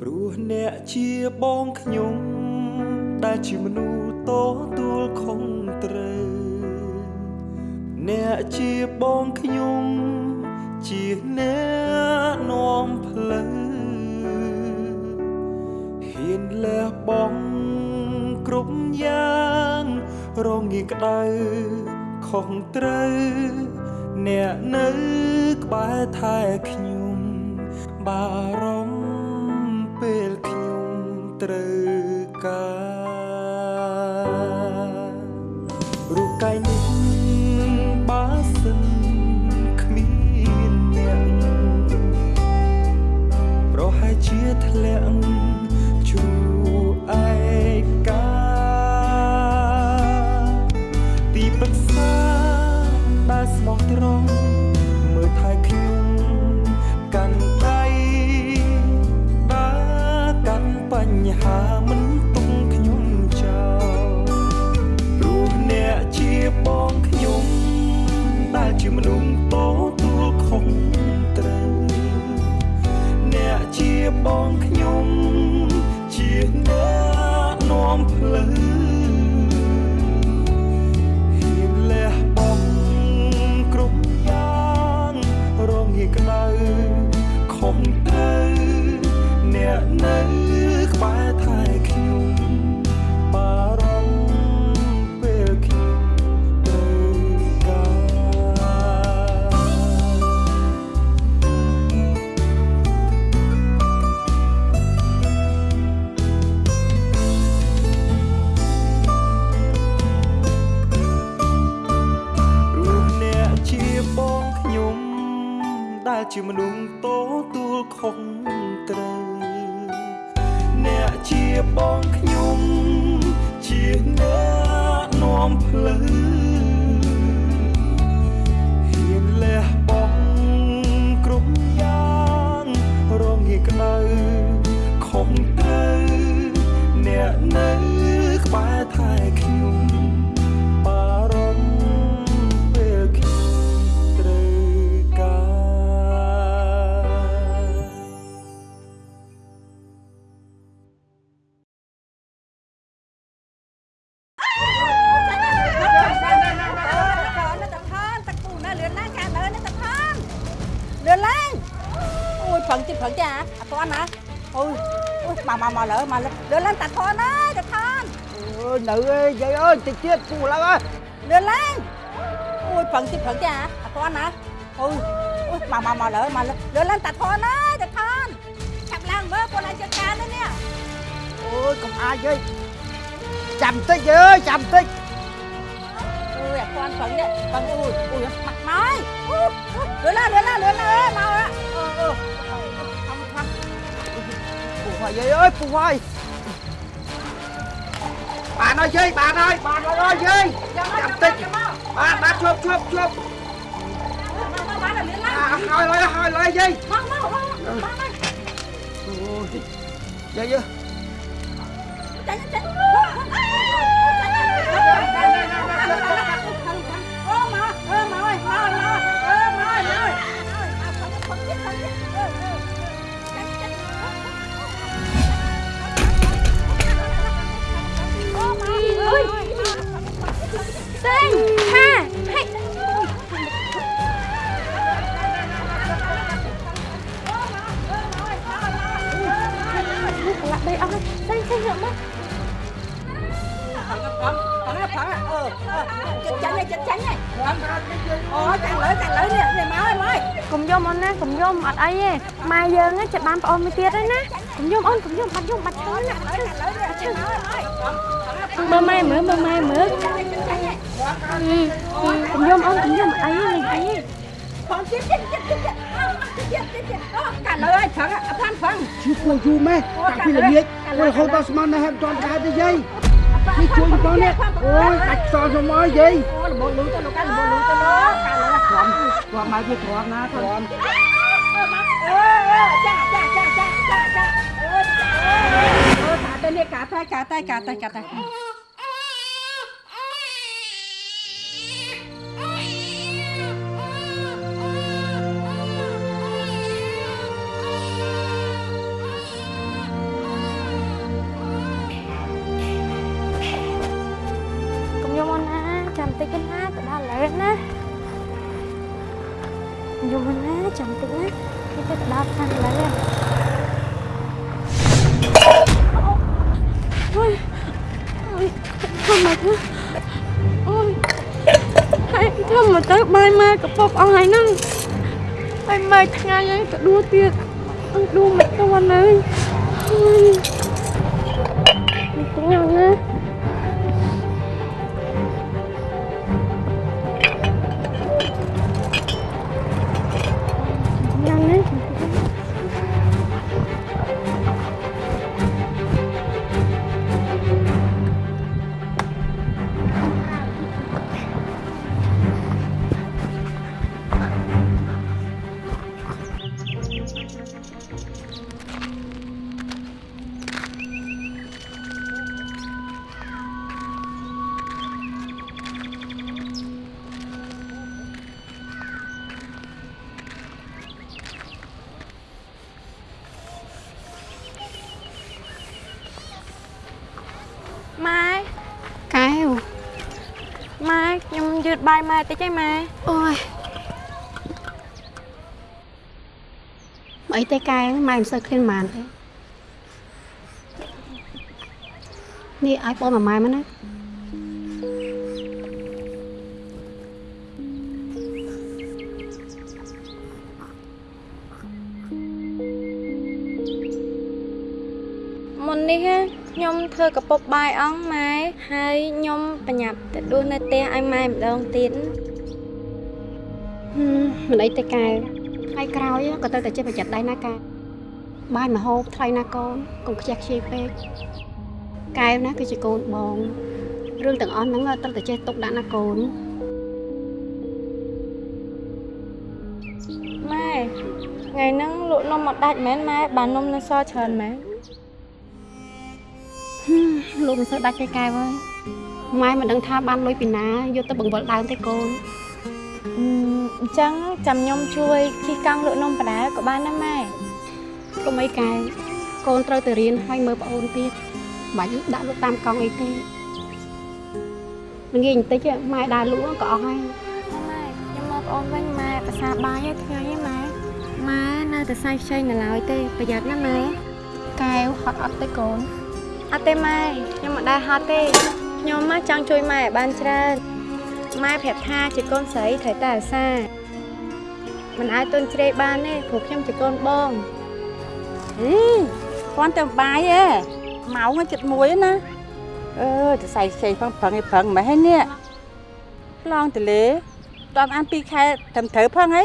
ព្រោះអ្នកជាបងខ្ញុំ ដែលជាមនុស្សតទួលខុងត្រូវ អ្នកជាបងខ្ញុំ ជាអ្នកនាំផ្លូវហ៊ានលះបង់គ្រប់យ៉ាងរងាក្តៅខុសត្រូវអ្នកនៅក្បែរថែខ្ញុំបារម្ភ ពេលខ្ញុំត្រូវការរូបកាយនេះបើសិនគ្មានអ្នកប្រហែលជាធ្លាក់ជួ ដែ មកមកមកលើមកលើលឿនឡើងតាផានណាតាផានអើយនៅអើយយាយអើយតិចទៀតពូឡើងអើយលឿនឡើងអូយប្រឹងទៀតប្រឹងទៀតអាអត់ទាន់ណាអូយអូយមកមកមកលើមកលើលឿនឡើងតាផានណាតាផានចាប់ឡើងមើលពលឲ្យចាត់ការនេះនេះអូយកុំអាចយាយចាំតិចយាយអើយចាំតិចអូយអត់ទាន់ប្រឹងនេះប្រឹងអូយអូយមកមកហើយអូលឿនឡើងលឿនឡើងលឿនឡើងមកអឺអឺថំថំ ពូហើយយាយអើយពូហើយបានហើយយាយបានហើយបានហើយអើយយាយចាំតិចបានបានជប់ជប់ជប់មកមកបានលឿនឡើងអាហើយហើយហើយហើយយាយមកមកមកមកអូយយាយអើយចាញ់ចាញ់ đây xây dựng đó ផឹងផឹងអឺចាញ់ចាញ់ចាញ់អូចាញ់លើចាញ់លើនេះនេះមកហើយមកហើយកុំយំអូនណាកុំយំអត់អីទេម៉ែយើងណាចិត្តបានប្អូនមួយទៀតហើយណាកុំយំអូនកុំយំបាត់យំបាត់ឈឺណាលើចាញ់លើនេះចាញ់មកហើយមើលម៉ែមើលមើលម៉ែមើលចាញ់ចាញ់កុំយំអូនកុំយំអត់អីទេលេងអីទេផងទៀតទៀតទៀតទៀតទៀតទៀតអូកាលើហើយផឹងអត់ផឹងជួយគួយយូរម៉េះតាំងពីល្ងាច គួយរហូតដល់ស្មាននៅហេតុចន់កើតទេយាយនេះជួយបងនេះអូយដាច់ខ្សោយខ្ញុំអើយយាយអូលំលូទៅលោកកាលំលូទៅលោកកាលើទ្រាំទ្រាំមកវាទ្រាំណាទ្រាំអឺចាចាចាចាចាចាអឺអឺកាទៅនេះកាទៅកាទៅកាទៅកាទៅ អស់ហើយហ្នឹងហើយមើលថ្ងៃហើយក៏ដួលទៀតអត់ដួលមិនទាន់ហើយ តបាយម៉ែតិចឯម៉ែអូយមកអីទេកែវម៉ែមិនសូវឃ្លានប៉ុន្មានទេនេះឲ្យបងមួយម៉ែមកណា ធ្វើកពុបបាយអងម៉ែហើយខ្ញុំបញ្ញាប់ទៅដួសនៅផ្ទះឲ្យម៉ែម្ដងទៀតហឹមមិនអីទេកែវថ្ងៃក្រោយក៏ត្រូវតែចេះប្រយ័ត្នដែរណាកែវបាយមហូបថ្លៃណាកូនកុំខ្ជះខ្ជាយពេកកែវណាគឺជាកូនបងរឿងទាំងអស់ហ្នឹងត្រូវតែចេះទុកដាក់ណាកូនម៉ែថ្ងៃហ្នឹងលក់នំមកដាច់មែនម៉ែបាននំនៅសល់ច្រើនមែន លោកមិនសូវដាច់ទេកែវអើយម៉ែមិនដឹងថាបានលុយពីណាយកទៅបង្វិលដើមទេកូនអឺអញ្ចឹងចាំខ្ញុំជួយជិះកង់លក់នំបដាក៏បានដែរម៉ែកុំអីកែវកូនត្រូវទៅរៀនហើយមើលប្អូនទៀតបាច់ដាក់លក់តាមកង់អីទេល្ងាចបន្តិចម៉ែដើរលក់ក៏អស់ហើយម៉ែខ្ញុំមកប្អូនវិញម៉ែភាសាបាយឲ្យថ្ងៃហ្នឹងម៉ែម៉ែនៅតែសាយខ្ចីនៅឡើយទេប្រយ័ត្នណាម៉ែកែវហត់អត់ទេកូន អត់ទេម៉ែខ្ញុំមិនដែរហត់ទេខ្ញុំមកចង់ជួយម៉ែឲ្យបានច្រើនម៉ែប្រាប់ថាជាកូនស្រីត្រូវតែអាសាមិនអាចទុនជ្រេកបានទេព្រោះខ្ញុំជាកូនបងអីគាត់ទៅបាយហ៎ម៉ោងចិត្តមួយណាអឺទៅใส่ខ្ចីផងប្រឹងឲ្យប្រឹងមិនហ៎នេះឡងទលេតន់អាន2ខែត្រឹមត្រូវផងហី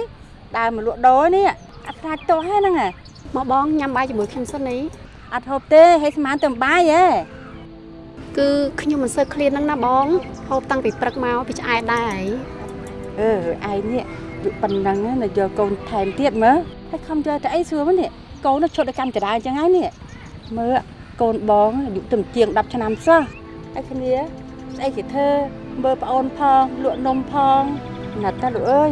ដើរមកលក់ដូរនេះអត់ខ្លាចទោះហ្នឹងហ៎មកបងញ៉ាំបាយជាមួយខ្ញុំសិននេះ អត់ហូបទេឲ្យស្មានទៅបាយហ៎គឺខ្ញុំមិនសូវឃ្លានហ្នឹងណាបងហូបតាំងពីព្រឹកមកពីឆ្អែតដែរអឺឯងនេះយុប៉ុណ្ណឹងណាយកកូនថែមទៀតមើលហើយខំយកតែអីស្រួលមកនេះកូននោះឈុតឲ្យកាន់ចរាអញ្ចឹងហើយនេះមើលកូនបងអាយុទៅជាង10ឆ្នាំសោះហើយគ្នាស្អីគេធ្វើមើលប្អូនផងលក់នំផងណាត់តាលោកអើយ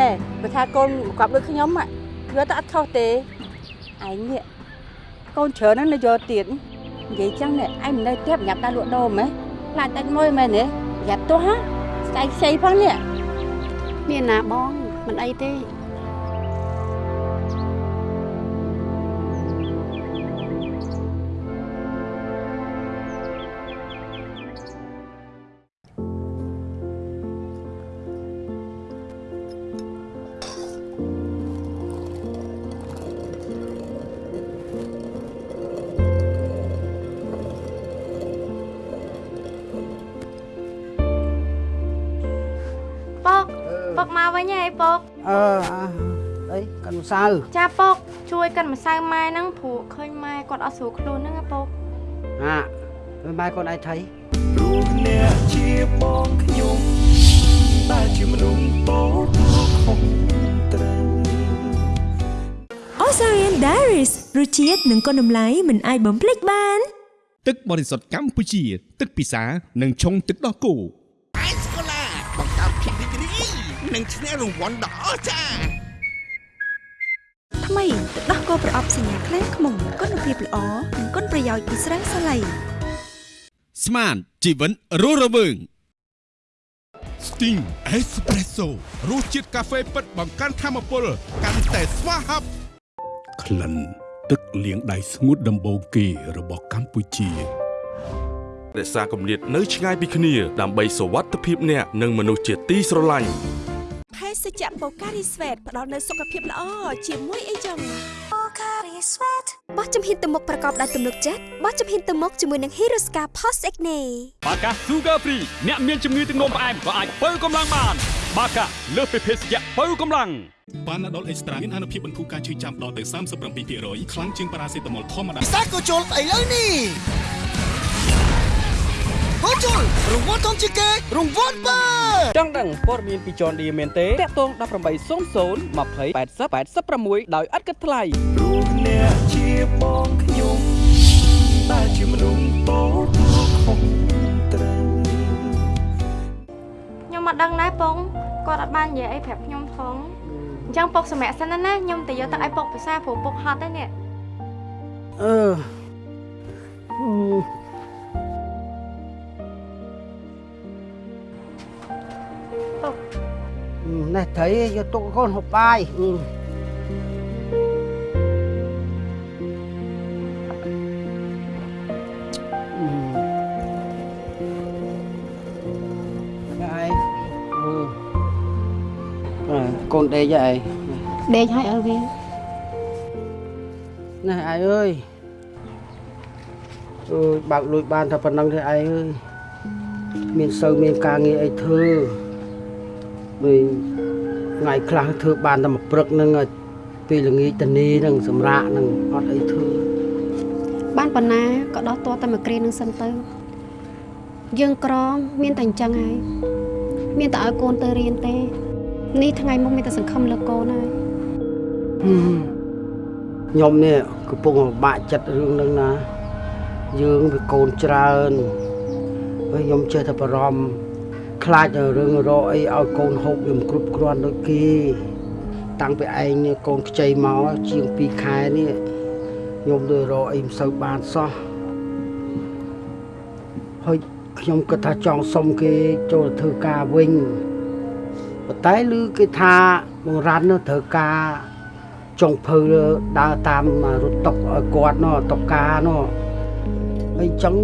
ណែបើថាកូនមកប់ដូចខ្ញុំហ่ะយកទៅអត់ខុសទេឯងនេះ កូនច្រើនណាស់នៅយកទៀតនិយាយចឹងនេះឯងមិននៅទៀតញ៉ាំដល់លក់ដូរមែនខ្លាចដាច់មួយមែនទេប្រយ័ត្នទោះហ៎ស្អែកខ្ចីផងនេះមានណាបងមិនអីទេ ញហើយពុកអឺអីកាន់ម្សៅចាពុកជួយកិនម្សៅម៉ែហ្នឹងព្រោះឃើញម៉ែគាត់អត់ស្រួលខ្លួនហ្នឹងណាពុកណាមើលម៉ែកូនឯងថៃព្រោះអ្នកជាបងខ្ញុំតែជាមនុស្សតូចខុសត្រូវ Osarian Diaries រសជាតិនិងគុណតម្លៃមិនអាចបំភ្លេចបាន ទឹកបរិសុទ្ធកម្ពុជា ទឹកពិសានិងឆុងទឹកដោះគោ និងឈ្នះរង្វាន់ដ៏អស្ចារ្យថ្មីទឹកដោះគោប្រអប់សញ្ញាខ្លាំងខ្មុំគុណភាពល្អនិងគុណប្រយោជន៍ពីស្រាសាឡៃស្មានជីវិតរស់រវើង Sting Espresso រសជាតិកាហ្វេពិតបង្កើនធម៌ពល កាន់តែស្វាហាប់ក្លិនទឹកលាងដៃស្ងួតដំបូងគេរបស់កម្ពុជារក្សាគម្លាតនៅឆ្ងាយពីគ្នាដើម្បីសុវត្ថិភាពអ្នកនិងមនុស្សជាទីស្រឡាញ់ ភេសជ្ជៈបូការីស្វេតផ្ដល់នូវសុខភាពល្អជាមួយអីចឹងបោះជំហានទៅមុខប្រកបដោយទំនុកចិត្តបោះជំហានទៅមុខជាមួយនឹង Hiroska Post Acne បាកា Sugar Free អ្នកមានជំងឺទឹកនោមផ្អែមក៏អាចបើកម្លាំងបានបាកាលើសពីភេសជ្ជៈបើកម្លាំងបានណាដុលអេកស្ត្រាមានអនុភាពបន្ធូរការឈឺចាំដល់ទៅ37%ខ្លាំងជាងប៉ារ៉ាសេតាមុលធម្មតាពិសេសក៏ជុលស្អីលើនេះ ក៏ជុលរង្វាន់ធំជាងគេរង្វាន់បើចង់ដឹងព័ត៌មានពី John Deere មែនទេតាក់ទង1800 20 80 86ដោយឥតគិតថ្លៃព្រោះអ្នកជាបងខ្ញុំតែជាមនុស្សតូចខុសត្រូវខ្ញុំអត់ដឹងដែរពងគាត់អត់បាននិយាយអីប្រាប់ខ្ញុំផងអញ្ចឹងពុកសម្រាប់សិនណាខ្ញុំទៅយកទឹកឲ្យពុកភាសាព្រោះពុកហត់ទេនេះអឺ នេះត្រីយកទុកកូនហូបបាយយាយអឺកូនដេកយាយដេកឲ្យឲ្យវានេះឯងអើយអើយបើកលួចបានតែប៉ុណ្្នឹងទេឯងអើយមានសូវមានការងារអីធ្វើ ដូចថ្ងៃខ្លះធ្វើបានតែមួយព្រឹកហ្នឹងឲ្យពេលល្ងាចតនីហ្នឹងសម្រាកហ្នឹងអត់អីធ្វើបានប៉ុណ្ណាក៏ដោះតតែមួយគ្រានឹងសិនទៅយើងក្រមានតែអញ្ចឹងហើយមានតែឲ្យកូនទៅរៀនទេនេះថ្ងៃមុខមានតែសង្ឃឹមលើកូនហើយហឹមខ្ញុំនេះកំពុងលំបាកចិត្តរឿងហ្នឹងណា យើងវាកូនច្រើនហើយខ្ញុំចេះតែបារម្ភ ខ្លាចតែរឿងរកអីឲ្យកូនហូបវាមិនគ្រប់គ្រាន់ដូចគេតាំងពីឯងនេះកូនខ្ចីមកជាង2ខែនេះខ្ញុំទៅរកអីមិនសូវបានសោះហើយខ្ញុំគិតថាចង់សុំគេចូលធ្វើការវិញប៉ុន្តែឮគេថាបងរ៉ាន់នោះត្រូវការចុងភៅដើរតាមរត់តុកឲ្យគាត់នោះតុកការនោះហើយ អញ្ចឹង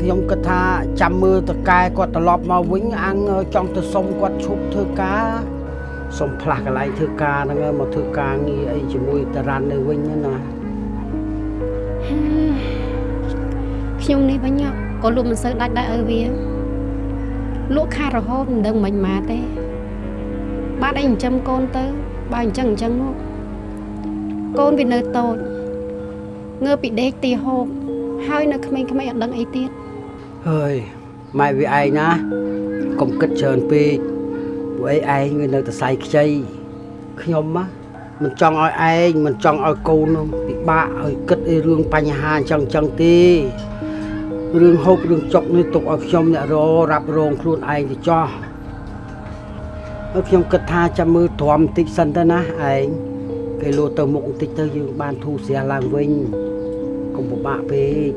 ខ្ញុំគិតថាចាំមើលតកែគាត់ត្រឡប់មកវិញអាំងចង់ទៅសុំគាត់ឈប់ធ្វើការសុំផ្លាស់កន្លែងធ្វើការហ្នឹងហើយមកធ្វើការងារអីជាមួយតារ៉ាន់នៅវិញហ្នឹងណាខ្ញុំនេះវិញក៏លក់មិនសូវដាច់ដែរឲ្យវាលក់ខាតរហូតមិនដឹងមិនម៉ាទេ បាទអីចិញ្ចឹមកូនទៅ បើអញ្ចឹងអញ្ចឹងមកកូនវានៅតូចងើបពីដេកទីហូប ហើយនៅក្មេងៗអត់ដឹងអីទៀតហើយម៉ែវាឯងណាកុំគិតច្រើនពេកពួកឯងឯងវានៅតែសៃខ្ចីខ្ញុំណាមិនចង់ឲ្យឯងមិនចង់ឲ្យកូននោះពិបាកឲ្យគិតអីរឿងបញ្ហាអញ្ចឹងអញ្ចឹងទេរឿងហូបរឿងចុកនេះទុកឲ្យខ្ញុំអ្នកររ៉ាប់រងខ្លួនឯងទៅចោះហើយខ្ញុំគិតថាចាំមើលទ្រាំបន្តិចសិនទៅណាឯងគេលោទៅមុខបន្តិចទៅយើងបានធូរស្រាលឡើងវិញ កុំពិបាកពេក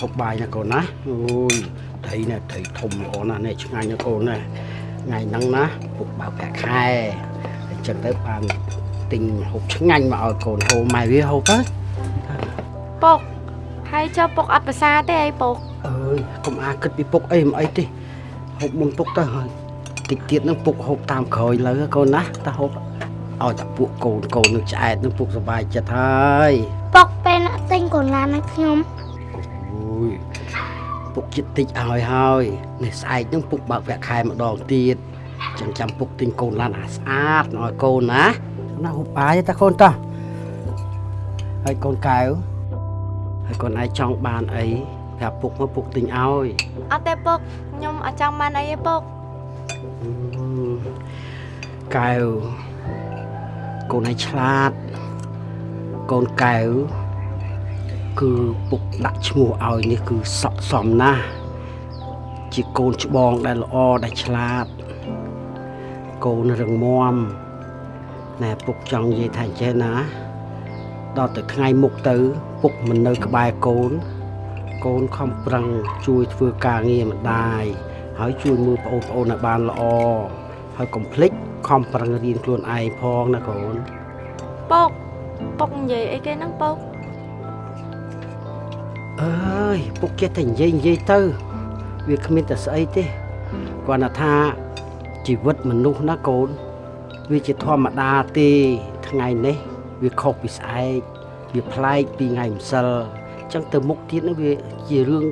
ហូបបាយណាកូនណាអូយត្រីនេះត្រីធំល្អណាស់នេះឆ្ងាញ់ណាកូនណាថ្ងៃហ្នឹងណាពុកបើកប្រាក់ខែអញ្ចឹងទៅបានទិញហូបឆ្ងាញ់មកឲ្យកូនហូបម៉ែវាហូបទៅពុក ហើយចុះពុកអត់ភាសាទេអីពុកអើយកុំអាគិតពីពុកអីមិនអីទេហូបមុនពុកទៅហើយតិចទៀតហ្នឹងពុកហូបតាមក្រោយលើកូនណាតែហូបឲ្យតែពួកកូនកូននឹងឆ្អែតនឹងពុកសុបាយចិត្តហើយពុកពេលណាទិញកូនឡានឲ្យខ្ញុំអូយពុកចិត្តតិចឲ្យហើយនេះស្អែកហ្នឹងពុកបើកវគ្គខែម្ដងទៀតចឹងចាំពុកទិញកូនឡានអាស្អាតឲ្យកូនណាណាហូបបាយទេតាកូនតោះហើយកូនកែវ ហើយកូនឯងចង់បានអីប្រាប់ពុកមកពុកទិញឲ្យអត់ទេពុកខ្ញុំអត់ចង់បានអីទេពុកកែវកូនឯងឆ្លាតកូនកែវគឺពុកដាក់ឈ្មោះឲ្យនេះគឺស័កសមណាស់ជាកូនច្បងដែលល្អដែលឆ្លាតកូនរឹងមាំណែពុកចង់និយាយថាអញ្ចេះណា ដល់ទៅថ្ងៃមុខទៅ ពុកមិននៅក្បែរកូនកូនខំប្រឹងជួយធ្វើការងារម្ដាយហើយជួយមើលប្អូនប្អូនឲ្យបានល្អហើយកុំភ្លេចខំប្រឹងរៀនខ្លួនឯងផងណាកូនអពុកពុកនិយាយអីគេហ្នឹងពុកអើយពុកចេះតែនិយាយនិយាយទៅ វាគ្មានតែស្អីទេគ្រាន់តែថាជីវិតមនុស្សណាកូន វាជាធម្មតាទេថ្ងៃនេះ វាខុសពីស្អែកវាប្លែកពីថ្ងៃម្សិលអញ្ចឹងទៅមុខទៀតហ្នឹងវាជារឿង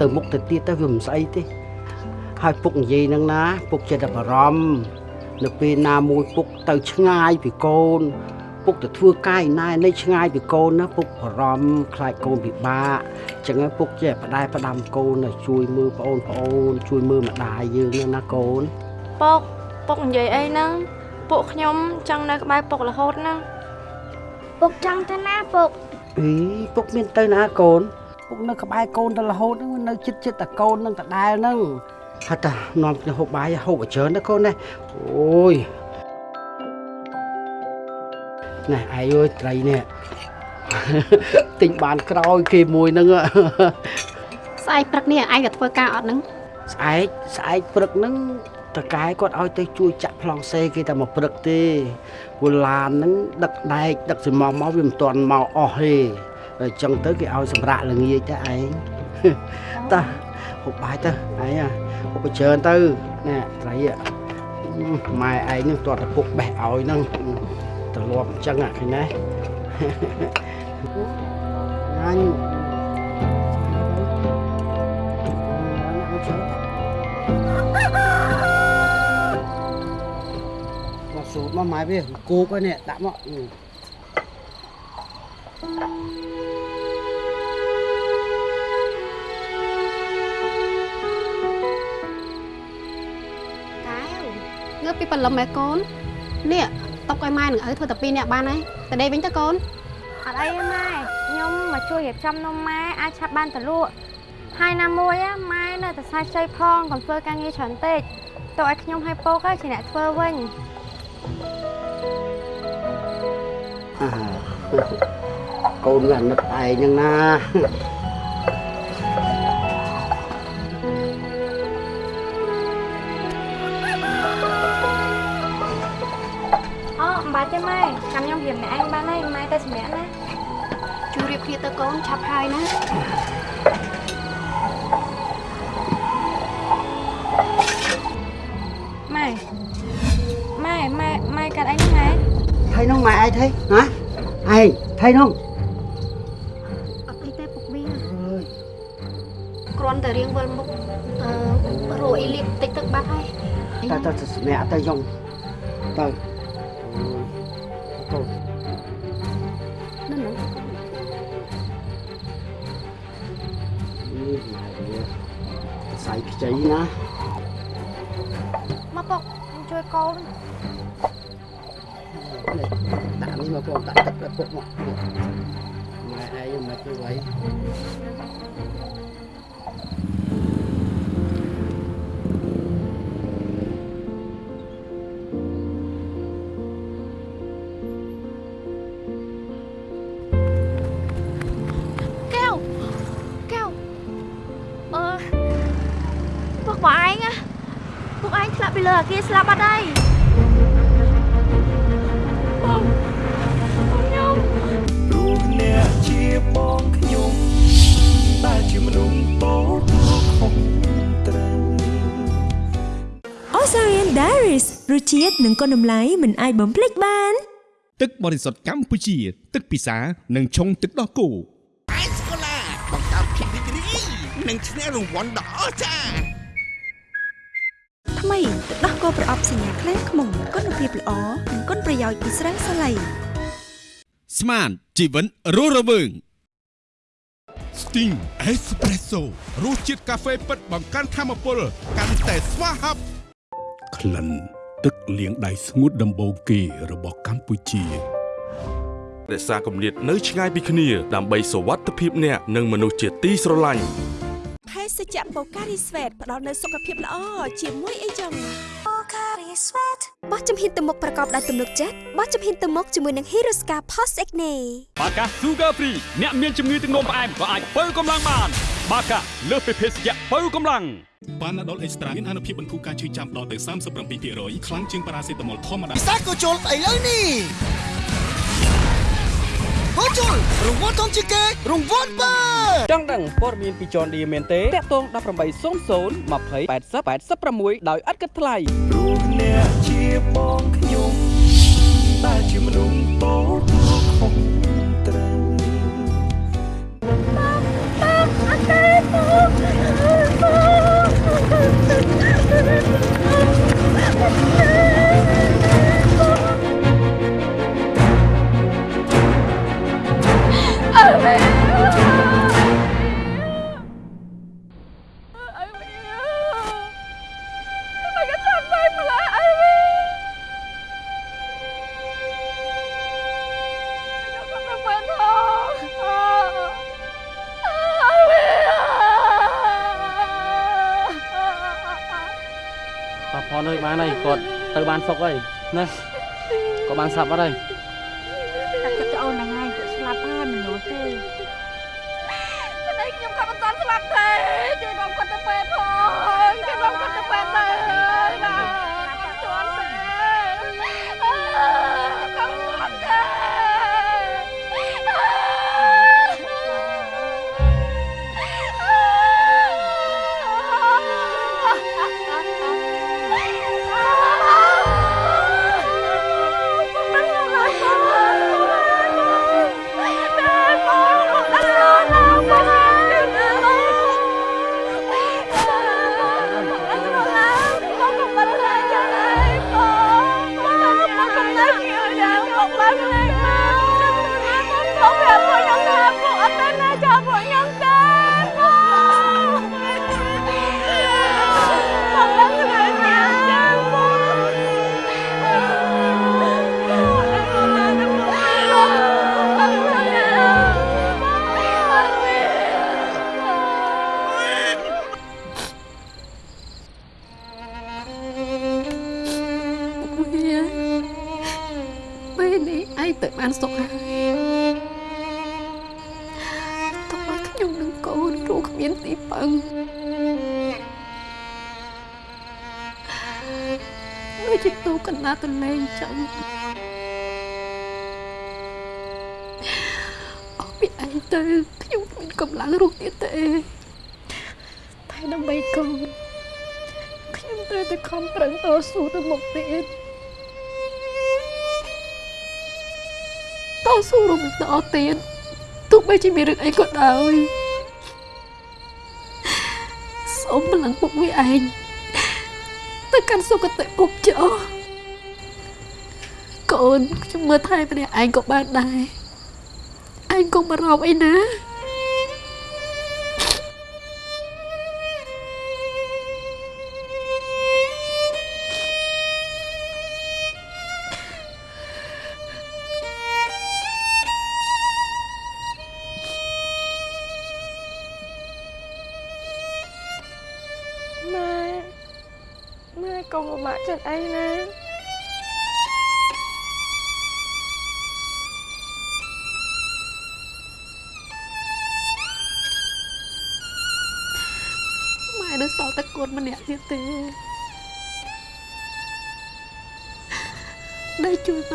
ទៅមុខទៅទៀតទៅវាមិនស្អីទេហើយពុកនិយាយហ្នឹងណាពុកចិត្តតែបារម្ភនៅពេលណាមួយពុកទៅឆ្ងាយពីកូន ពុកទៅធ្វើកាយណែនេះឆ្ងាយពីកូនណាពុកបារម្ភខ្លាចកូនពិបាកអញ្ចឹងហើយពុកចេះផ្ដែផ្ដាំកូនឲ្យជួយមើលប្អូនប្អូនជួយមើលម្ដាយយើងហ្នឹងណាកូនពុកពុកនិយាយអីហ្នឹងពួកខ្ញុំចង់នៅក្បែរពុករហូតហ្នឹង ពុកចង់ទៅណាពុកអីពុកមានទៅណាកូនពុកនៅក្បែរកូនទៅរហូតហ្នឹងនៅចិត្តចិត្តតែកូនហ្នឹងដដែលហ្នឹងហើយតានាំគ្នាហូបបាយហូបឲ្យច្រើនណាកូនណាអូយណែឯងអើយត្រីនេះទិញបានក្រោយគេមួយហ្នឹងស្អែកព្រឹកនេះឯងក៏ធ្វើការអត់ហ្នឹងស្អែកស្អែកព្រឹកហ្នឹង តកែគាត់ឲ្យទៅជួយចាក់ប្លង់សេគេតែមកព្រឹកទេពូឡានហ្នឹងដឹកដែកដឹកសំងមកវាមិនទាន់មកអស់ទេហើយអញ្ចឹងទៅគេឲ្យសម្រាប់ល្ងាចទៅឯងតាហូបបាយទៅឯងអាហូបច្រើនទៅណែត្រីហ៎ម៉ែឯងហ្នឹងទាត់តែពុកបេះឲ្យហ្នឹងទៅលាប់អញ្ចឹងអាឃើញណាអញមក สูตรមកម៉ែវាគោកហើយនេះដាក់មកអឺ កែវងើបពីបលឹមឯកូននេះຕົកឲ្យម៉ែនឹងឪធ្វើតែពីរនាក់បានហើយទៅដេកវិញទៅកូន អត់អីទេម៉ែខ្ញុំមកជួយរៀបចំនំម៉ែអាចឆាប់បានទៅលក់ហើយណាមួយáម៉ែនៅតែសាច់ជ័យផងកុំធ្វើការងារច្រើនពេកទៅឲ្យខ្ញុំឲ្យពកáជាអ្នកធ្វើវិញ កូនវាអាណិតឯងហ្នឹងណាអូមិនបាច់ទេម៉ែចាំខ្ញុំរៀបអ្នកឯងបានហើយម៉ែទៅសម្រាប់ណាជួយរៀបគ្នាទៅកូនឆាប់ហើយណាម៉ែម៉ែម៉ែម៉ែកាត់អីហ្នឹងម៉ែថៃនោះម៉ែឯងថៃហ៎ឯង ថៃនោះអត់អីទេពុកវាគ្រាន់តែរៀងវល់មុខរੂអ៊ីលីតតិចទឹកបាត់ហើយតែតើសម្រាប់តែយងទៅទៅនឹងនឹងនេះមកស្អីខ្ចីណាមកពុកជួយកូន ដាក់នេះមកបងដាក់ទឹកឲ្យពុកមកនេះម៉ែឯងមិនធ្វើໄວកែវកែវអឺពួកបងឯងណាពួកឯងឆ្លាប់ពីលើអាគារស្លាប់អត់ហើ ជាតិនិងគុណតម្លៃមិនអាចបំភ្លេចបាន ទឹកបរិសុទ្ធកម្ពុជា ទឹកពិសានិងឆុងទឹកដោះគោអេសកូឡាបង្កើតភាពរីករាយនិងឈ្នះរង្វាន់ដ៏អស្ចារ្យថ្មីទឹកដោះគោប្រអប់សញ្ញាខ្លាំងខ្មុំគុណភាពល្អនិងគុណប្រយោជន៍ពីស្រាសាឡៃស្មានជីវិតរស់រវើង Sting Espresso រសជាតិកាហ្វេពិតបង្កើនធម៌ពលកាន់តែស្វាហាប់ក្លិន ទឹកលាងដៃស្ងួតដំបូងគេរបស់កម្ពុជារក្សាគម្លាតនៅឆ្ងាយពីគ្នាដើម្បីសុវត្ថិភាពអ្នកនិងមនុស្សជាទីស្រឡាញ់ភេសជ្ជៈបូការីស្វេតផ្ដល់នូវសុខភាពល្អជាមួយអីចឹងបោះចំហ៊ានទៅមុខប្រកបដោយទំនុកចិត្តបោះចំហ៊ានទៅមុខជាមួយនឹង Hirosca Post Acne បាកា Sugar Free អ្នកមានជំងឺទឹកនោមផ្អែមក៏អាចបើកម្លាំងបាន បាកាលើសពីភេសជ្ជៈបើកម្លាំងប៉ាណាដុលអេកស្ត្រាមានអនុភាពបន្ធូរការឈឺចាំដល់ទៅ37%ខ្លាំងជាងប៉ារ៉ាសេតាមុលធម្មតាពិសាក៏ជុលឥឡូវនេះហូចូលរង្វាន់ធំជាងគេរង្វាន់បើចង់ដឹងព័ត៌មានពីចនឌីមែនទេតាក់ទង1800 20 80 86ដោយឥតគិតថ្លៃព្រោះអ្នកជាបងខ្ញុំដែលជាមនុស្សតូ ទៅបានសុកហើយណា ទៅមុខទៀតតស៊ូរំតទៀតទោះបីជាមានរឿងអីក៏ដោយសូមបលាំងពុកវាឯងទៅកាន់សុគតិភពចុះកូនខ្ញុំមើលថែម្នាក់ឯងក៏បានដែរឯងកុំបារម្ភអីណា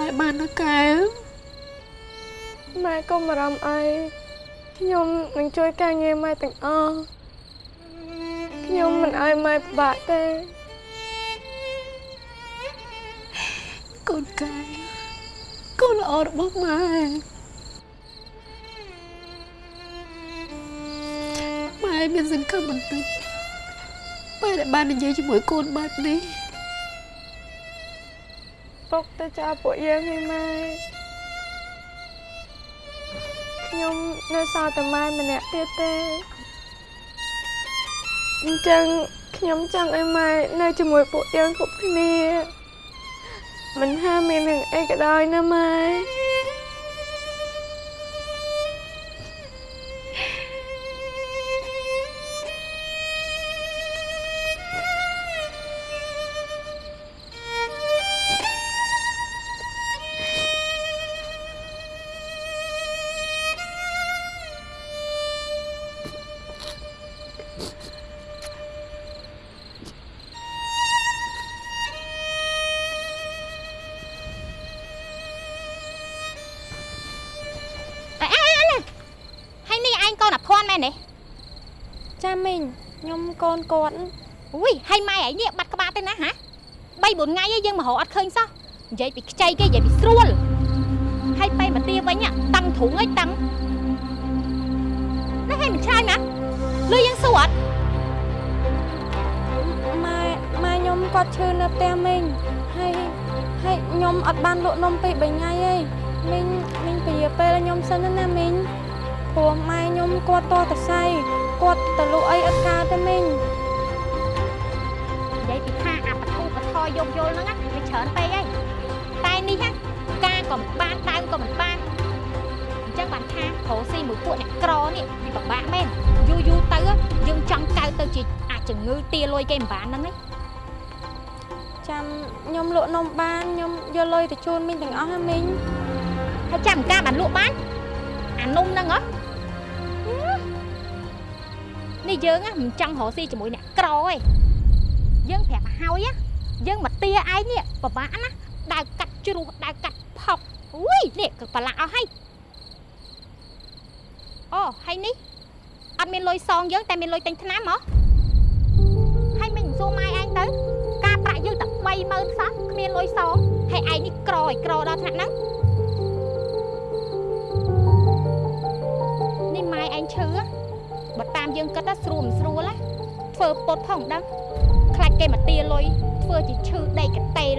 ម៉ែបានណាកែវម៉ែកុំបារម្ភអីខ្ញុំនឹងជួយការងារម៉ែទាំងអស់ខ្ញុំមិនឲ្យម៉ែពិបាកទេកូនកែវកូនល្អរបស់ម៉ែម៉ែមានសង្ឃឹមបន្តិចពេលដែលបាននិយាយជាមួយកូនបែបនេះ ពុកទៅចោលពួកយើងឲ្យម៉ែខ្ញុំនៅសល់តែម៉ែម្នាក់ទៀតទេអញ្ចឹងខ្ញុំចង់ឲ្យម៉ែនៅជាមួយពួកយើងគ្រប់គ្នាមិនថាមានរឿងអីក៏ដោយណាម៉ែ នគាត់อุ้ยហើយម៉ែឯងនេះបាត់ក្បាលទៅណាហ៎3 4ថ្ងៃឯងយើងមករកអត់ឃើញសោះនិយាយពីខ្ចីគេនិយាយពីស្រួលហើយពេលមកទាវិញតឹងទ្រូងឯងតឹងនេះឲ្យមិនឆ្លើយណាលុយយើងសួរអត់ម៉ែម៉ែខ្ញុំគាត់ឈឺនៅផ្ទះមីងហើយហើយខ្ញុំអត់បានលក់នំពី3ថ្ងៃឯងមីងមីងពជាពេលខ្ញុំសិនណាមីងព្រោះម៉ែខ្ញុំគាត់តតសៃគាត់ទៅលក់អីអត់កើតទេមីងនិ យាយពីថាអាបធូបធរយកយល់ហ្នឹងណាវាច្រើនពេកហើយតែនេះណាការក៏មិនបានដើមក៏មិនបានអញ្ចឹងបានថាប្រូស៊ីមួយពួកអ្នកក្រនេះវាពិបាកមែនយូរយូរទៅយើងចង់កៅទៅជាអាចជំងឺទាលុយគេមិនបានហ្នឹងឯងចាំខ្ញុំលក់នំបានខ្ញុំយកលុយទៅជូនមីងទាំងអស់ណាមីងហើយចាំការបានលក់បានអានំហ្នឹងហ៎នេះយើងណាមិនចង់រកស៊ីជាមួយអ្នកក្រទេ យើងប្រាប់ឲ្យហើយណាយើងមកទាឯងនេះពិបាកណាដើរកាត់ជ្រោះដើរកាត់ផុកអុយនេះគឺប្រឡាក់អស់ហើយអូហើយនេះអត់មានលុយសងយើងតែមានលុយទិញថ្នាំហ៎ហើយមិនសួរម៉ែឯងទៅ ការប្រាក់យើងតែ30000សោះគ្មានលុយសងហើយឯងនេះក្រឲ្យក្រដល់ថ្នាក់ហ្នឹងនេះម៉ែឯងឈឺហ៎បើតាមយើងគិតថាស្រួលមិនស្រួលណាធ្វើពុតផងដឹងខ្លាច គេមកទាលុយធ្វើជាឈឺដេកកតេល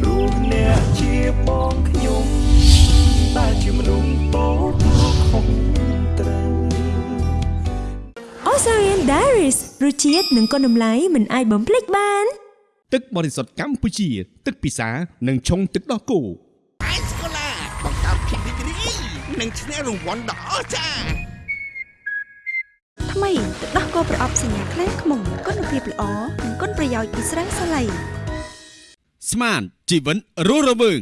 ព្រោះអ្នកជាបងខ្ញុំដែលជាមនុស្សតូចខុសត្រូវ Osarian Diaries រសជាតិនិងគុណតម្លៃមិនអាចបំភ្លេចបាន ទឹកបរិសុទ្ធកម្ពុជា ទឹកពិសានិងឆុងទឹកដោះគោអេសកូឡាបង្កើតភាពរីករាយនិងឈ្នះរង្វាន់ដ៏អស្ចារ្យ ថ្មីទឹកដោះគោប្រអប់សញ្ញាខ្លាំងខ្មុំគុណភាពល្អនិងគុណប្រយោជន៍ពីស្រាសាឡៃស្មានជីវិនរស់រវើង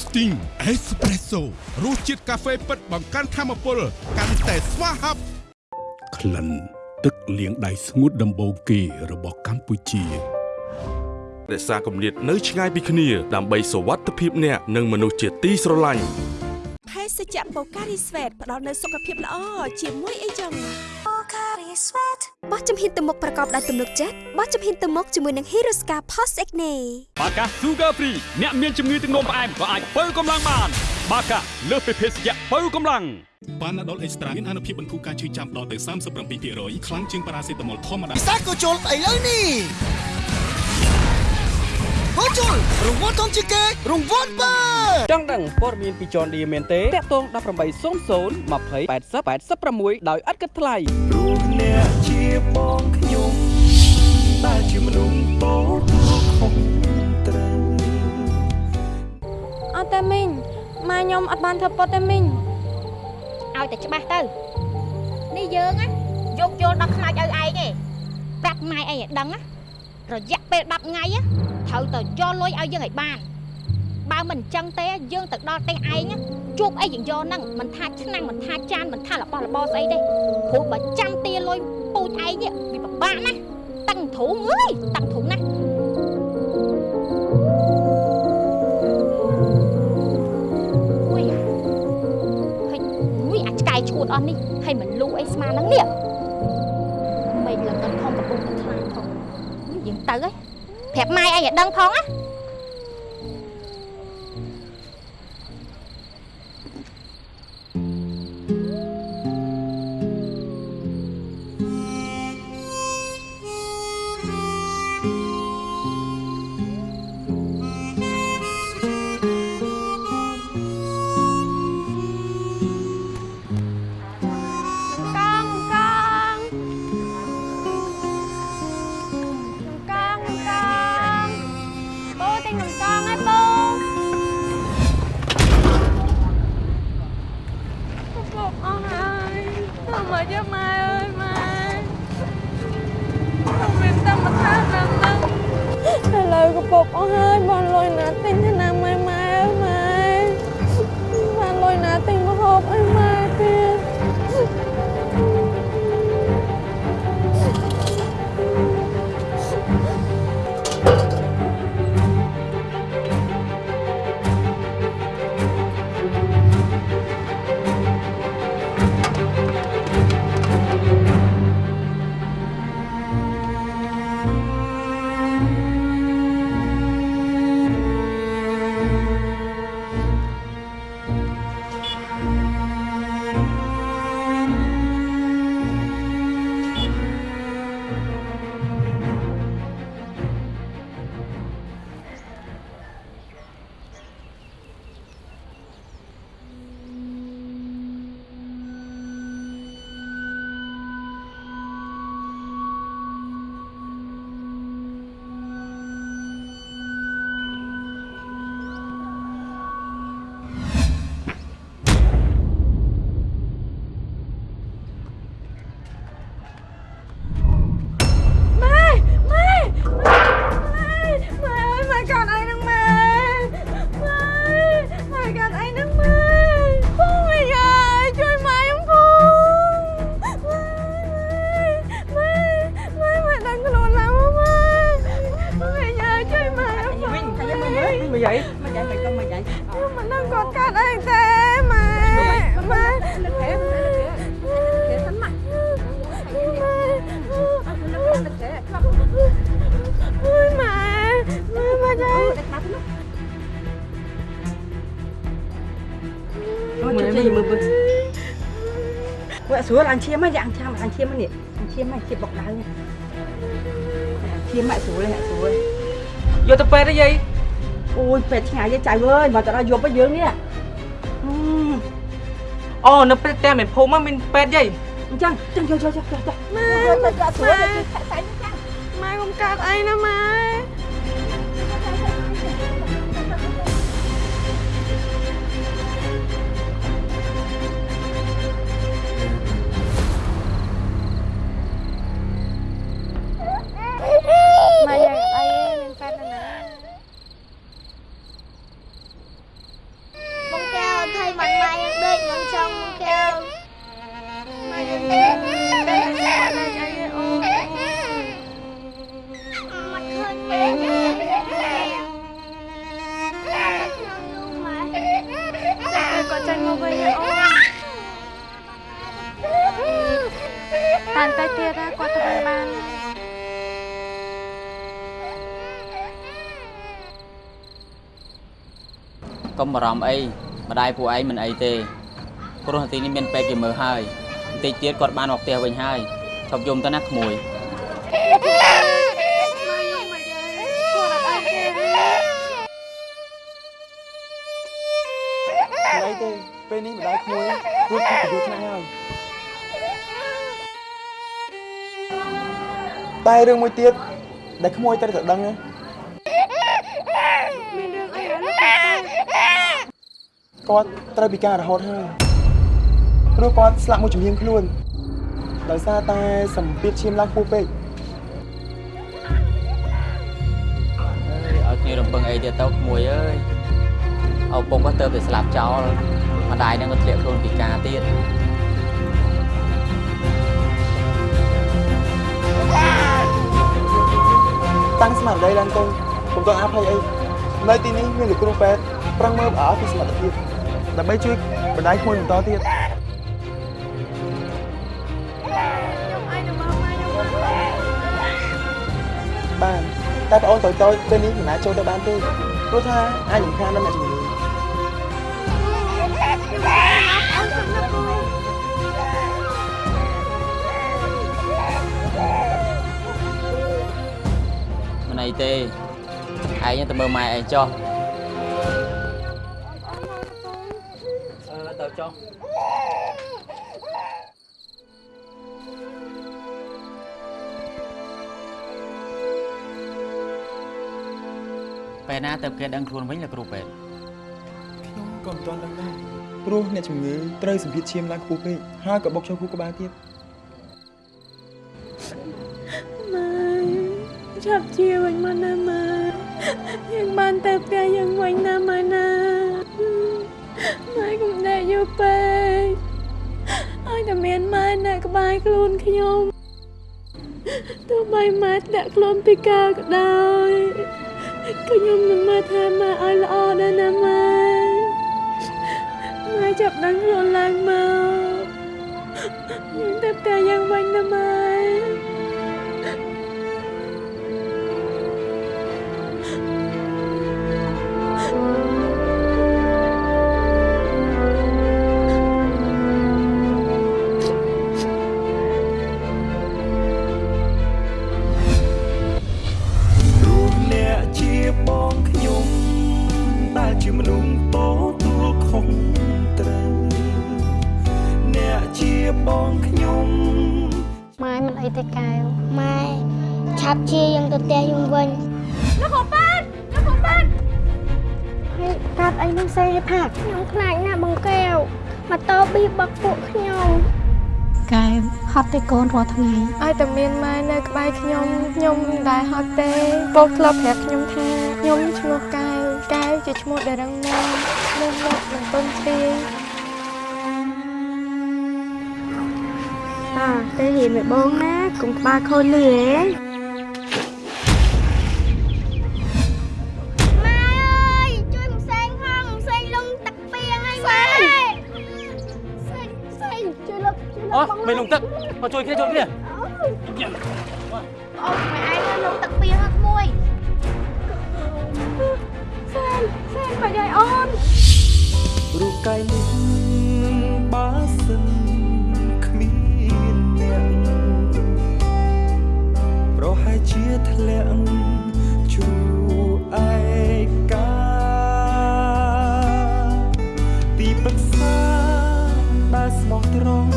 Sting Espresso រសជាតិកាហ្វេពិតបង្កើនធម៌ពលកាន់តែស្វាហាប់ក្លិនទឹកលាងដៃស្ងួតដំបូងគេរបស់កម្ពុជារក្សាគម្លាតនៅឆ្ងាយពីគ្នាដើម្បីសុវត្ថិភាពអ្នកនិងមនុស្សជាទីស្រឡាញ់ ភេសជ្ជៈបូការីស្វេតផ្ដល់នូវសុខភាពល្អជាមួយអីចឹងបូការីស្វេតបោះជំហានទៅមុខប្រកបដោយទំនុកចិត្តបោះជំហានទៅមុខជាមួយនឹង Hiroska Post Acne បាកា Sugar Free អ្នកមានជំងឺទឹកនោមផ្អែមក៏អាចបើកម្លាំងបានបាកាលើសពីភេសជ្ជៈបើកម្លាំងបានដុលអេកស្ត្រាមានអនុភាពបន្ធូរការឈឺចាំដល់ទៅ37%ខ្លាំងជាងប៉ារ៉ាសេតាមុលធម្មតាពិសាក៏ជុលស្អីលើនេះ ហូជុលរង្វាន់ធំជាងគេរង្វាន់បើចង់ដឹងព័ត៌មានពី John Deere មែនទេតាក់ទង1800 20 80 86ដោយឥតគិតថ្លៃព្រោះអ្នកជាបងខ្ញុំដែលជាមនុស្សតូចខុសត្រូវអត់ទេមីងម៉ែខ្ញុំអត់បានធ្វើពុតទេមីងឲ្យតែច្បាស់ទៅនេះយើងណាយកយល់ដល់ខ្លាចឲ្យឯងទេប្រាប់ម៉ែឯងឲ្យដឹងណា រយៈពេល10ថ្ងៃណាត្រូវទៅយកលុយឲ្យយើងឲ្យបានបើមិនអញ្ចឹងទេយើងទៅដល់ផ្ទះឯងណាជួបអីយើងយកហ្នឹងមិនថាឆ្នាំងមិនថាចានមិនថារបស់របរស្អីទេព្រោះបើចាំទាលុយពូជឯងនេះវាពិបាកណាស់តឹងទ្រូងអើយតឹងទ្រូងណាស់អុយហើយអុយអាចឆ្កែឈួតអស់នេះហើយមិនលូអីស្មានហ្នឹងនេះមិនលងិនផងកំពុងតែខ្លាំងផង យើងទៅហើយប្រាប់ម៉ែឯងឲ្យដឹងផងណា មិនយាយមិនយាយមិនក៏មិនយាយមិននឹងក៏កាត់អីទេម៉ែម៉ែនឹកហេនឹកហេសិនម៉ាក់អូយម៉ែម៉ែមកយាយមើលមើលមើលមើលមើលស្រួលអញឈាមហ្នឹងយ៉ាអញឈាមអញឈាមហ្នឹងអញឈាមហ្នឹងឈាមបកដៅឈាមម៉ាក់ស្រួលហ៎ស្រួលយកទៅពេទ្យទេយាយ អូយពេទ្យឆ្ងាយទេចៅអើយមកទៅដល់យប់ទៅយើងនេះអូនៅពេទ្យតែមិនភូមិមានពេទ្យយាយអញ្ចឹងអញ្ចឹងយកយកយកយកម៉ែទៅក៏ស្រួលទៅម៉ែកុំកាត់អីណាម៉ែម៉ែ បារម្ភអីម្ដាយពួកឯងមិនអីទេព្រោះទីនេះមានពេទ្យគេមើលហើយបន្តិចទៀតគាត់បានមកផ្ទះវិញហើយឈប់យំទៅណាក្មួយមិនអីទេពេលនេះម្ដាយក្មួយរួចពីទៅឆ្នាំហើយតែរឿងមួយទៀតដែលក្មួយត្រូវតែដឹងណា មានរឿងអីហើយលោក គាត់ត្រូវពិការរហូតហើយព្រោះគាត់ស្លាប់មួយជំនាញខ្លួនដោយសារតែសម្ពាធឈាមឡើងខ្ពស់ពេកឲ្យគ្នារំពឹងអីទៀតទៅក្មួយអើយឪពុកក៏ទៅតែស្លាប់ចោលម្ដាយនឹងក៏ធ្លាក់ខ្លួនពិការទៀតតាំងស្មារតីឡើងទៅកុំតន់អភ័យអីនៅទីនេះមានលោកគ្រូពេទ្យប្រឹងមើលអស់ពីសមត្ថភាព ដើម្បីជួយបណ្ដាយក្មួយបន្តទៀតខ្ញុំអីទៅមកម៉ែខ្ញុំបានតែបងអូនតូចតូចពេលនេះមិនអាចចូលទៅបានទេព្រោះថាអាចរំខានដល់អ្នកជំងឺមិនអីទេឯងទៅមើលម៉ែឯងចុះ អឺទៅចុះពេលណាទៅគេដឹងខ្លួនវិញលោកគ្រូពេទ្យខ្ញុំក៏មិនទាន់ដឹងដែរព្រោះអ្នកជំងឺត្រូវសម្ពាធឈាមឡើងខ្ពស់ពេកហើយក៏បុកចូលខួរក្បាលទៀតម៉ែចាប់ជាវិញមកណាម៉ែយើងបានទៅផ្ទះយើងវិញណាម៉ែណាម៉ែកុំដេក យូរពេកឲ្យតែមានម៉ែនៅក្បែរខ្លួនខ្ញុំទោះបីម៉ែដាក់ខ្លួនពិការក៏ដោយក៏ខ្ញុំនឹងមើលថែម៉ែឲ្យល្អដែរណាម៉ែម៉ែចាប់ដឹងខ្លួនឡើងមកយើងទៅផ្ទះយើងវិញណាម៉ែ ម៉ែមិនអីទេកែវម៉ែឆាប់ជាយើងទៅផ្ទះយើងវិញលោកគ្រូប៉ែតលោកគ្រូប៉ែតហើយកាត់អីនឹងសេឲ្យផាកខ្ញុំខ្លាចណាស់បងកែវម៉ូតូប៊ីបុកពួកខ្ញុំកែវហត់ទេកូនរាល់ថ្ងៃឲ្យតែមានម៉ែនៅក្បែរខ្ញុំខ្ញុំមិនដែលហត់ទេពោលធ្លាប់ប្រាប់ខ្ញុំថាខ្ញុំឈ្មោះកែវកែវជាឈ្មោះដែលរឹងមាំមុំមកមិនទន់ជ្រាយ តាទៅហៀមឲ្យបងណាកុំក្បាលខូចលឺហ៎ម៉ែអើយជួយមកសេងផងមកសេងលំទឹកពីងឲ្យម៉ែសេងសេងជួយលុបជួយលុអូបបងមិនលងទឹកមកជួយគ្នាជួយគ្នាអូម៉ែឯងលុបទឹកពីងឲ្យក្មួយសេងសេងបាច់ឲ្យអូនរូបកាយនេះ ជាធ្លាក់ជួឯកាទីប្រឹក្សាដែលស្មោះត្រង់